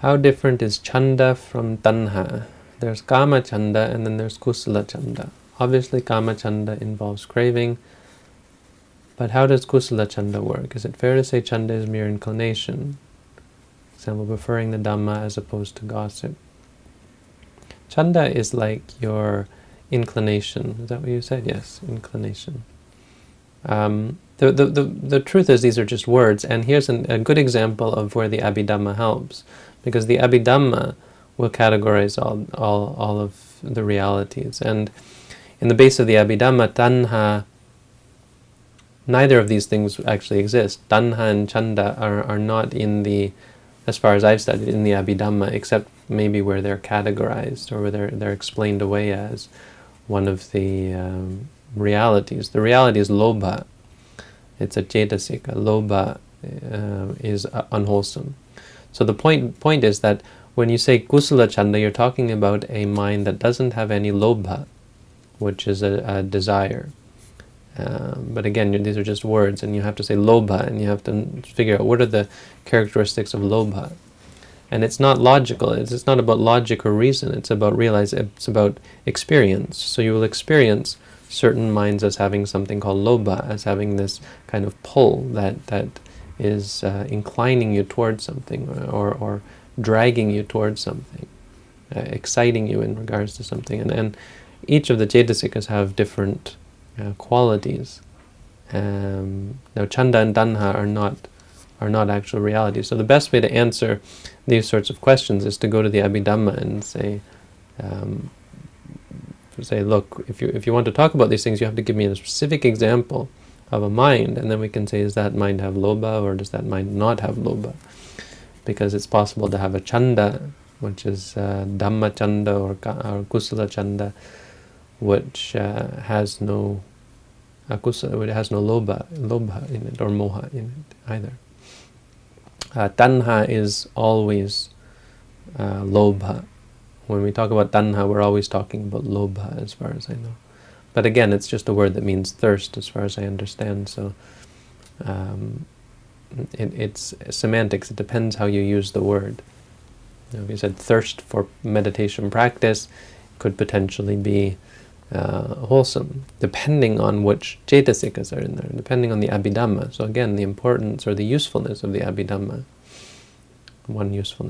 How different is chanda from tanha? There's kama chanda and then there's kusala chanda. Obviously kama chanda involves craving, but how does kusala chanda work? Is it fair to say chanda is mere inclination? example, preferring the Dhamma as opposed to gossip. Chanda is like your inclination. Is that what you said? Yes, inclination. Um, the, the, the, the truth is these are just words, and here's an, a good example of where the Abhidhamma helps, because the Abhidhamma will categorize all, all, all of the realities. And in the base of the Abhidhamma, tanha, neither of these things actually exist. Tanha and chanda are, are not in the as far as I've studied in the Abhidhamma, except maybe where they're categorized or where they're, they're explained away as one of the um, realities. The reality is lobha. It's a cetasika. Lobha uh, is uh, unwholesome. So the point point is that when you say kusala chanda, you're talking about a mind that doesn't have any lobha, which is a, a desire. Um, but again, these are just words, and you have to say lobha, and you have to figure out what are the characteristics of lobha. And it's not logical. It's, it's not about logic or reason. It's about realize. It's about experience. So you will experience certain minds as having something called lobha, as having this kind of pull that that is uh, inclining you towards something, or or dragging you towards something, uh, exciting you in regards to something. And and each of the cetasikas have different uh, qualities. Um, now, chanda and tanha are not are not actual realities. So the best way to answer these sorts of questions is to go to the Abhidhamma and say, um, say, look, if you if you want to talk about these things, you have to give me a specific example of a mind, and then we can say, does that mind have lobha or does that mind not have lobha? Because it's possible to have a chanda, which is uh, dhamma chanda or, or kusala chanda, which uh, has no akusa, it has no lobha, lobha in it or moha in it either. Uh, tanha is always uh, lobha. When we talk about tanha, we're always talking about lobha as far as I know. But again, it's just a word that means thirst as far as I understand, so um, it, it's semantics. It depends how you use the word. You if you said thirst for meditation practice, could potentially be uh, wholesome, depending on which cetasikas are in there, depending on the abhidhamma. So again, the importance or the usefulness of the abhidhamma. One usefulness.